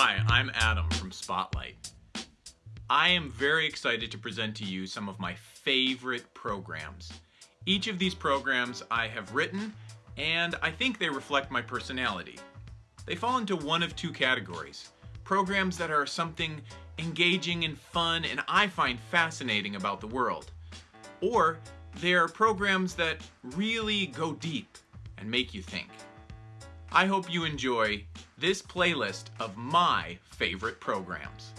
Hi, I'm Adam from Spotlight. I am very excited to present to you some of my favorite programs. Each of these programs I have written, and I think they reflect my personality. They fall into one of two categories. Programs that are something engaging and fun and I find fascinating about the world. Or they are programs that really go deep and make you think. I hope you enjoy this playlist of my favorite programs.